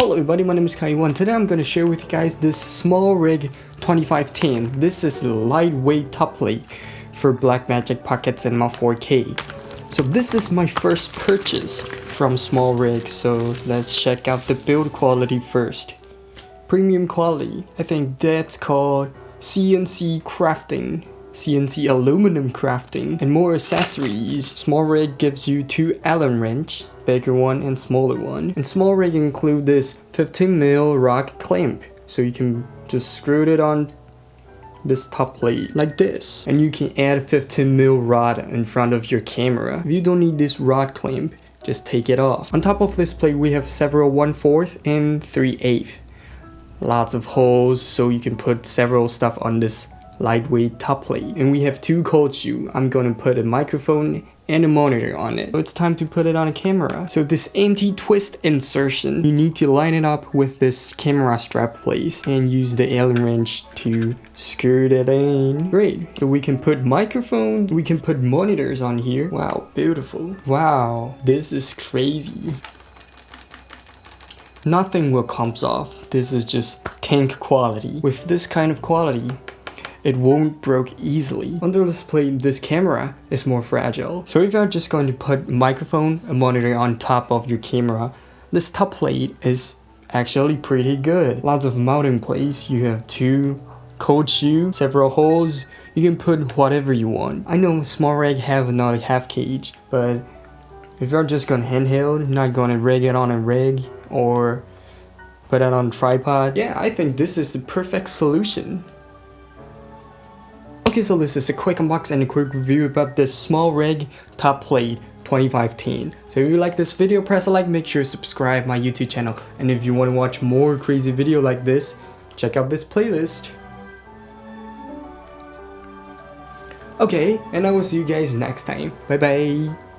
Hello everybody, my name is Kai Kaiwan. Today I'm going to share with you guys this SmallRig 2510. This is lightweight top plate for Blackmagic Pocket Cinema 4K. So this is my first purchase from SmallRig, so let's check out the build quality first. Premium quality, I think that's called CNC crafting. CNC aluminum crafting and more accessories. SmallRig gives you two Allen wrench, bigger one and smaller one. And SmallRig include this 15mm rod clamp, so you can just screw it on this top plate like this and you can add 15mm rod in front of your camera if you don't need this rod clamp just take it off on top of this plate we have several 1 4th and 3 8 lots of holes so you can put several stuff on this lightweight top plate. And we have two cold shoe. I'm gonna put a microphone and a monitor on it. So it's time to put it on a camera. So this anti-twist insertion, you need to line it up with this camera strap place and use the Allen wrench to screw it in. Great. So we can put microphones, we can put monitors on here. Wow, beautiful. Wow, this is crazy. Nothing will comes off. This is just tank quality. With this kind of quality, it won't break easily. Under this plate, this camera is more fragile. So if you're just going to put microphone and monitor on top of your camera, this top plate is actually pretty good. Lots of mounting plates. You have two cold shoe, several holes. You can put whatever you want. I know SmallRig have another half cage, but if you're just going handheld, not going to rig it on a rig or put it on a tripod, yeah, I think this is the perfect solution. Okay, so this is a quick unbox and a quick review about this SmallRig top plate 2015. So if you like this video, press a like, make sure to subscribe my YouTube channel. And if you want to watch more crazy video like this, check out this playlist. Okay, and I will see you guys next time. Bye bye.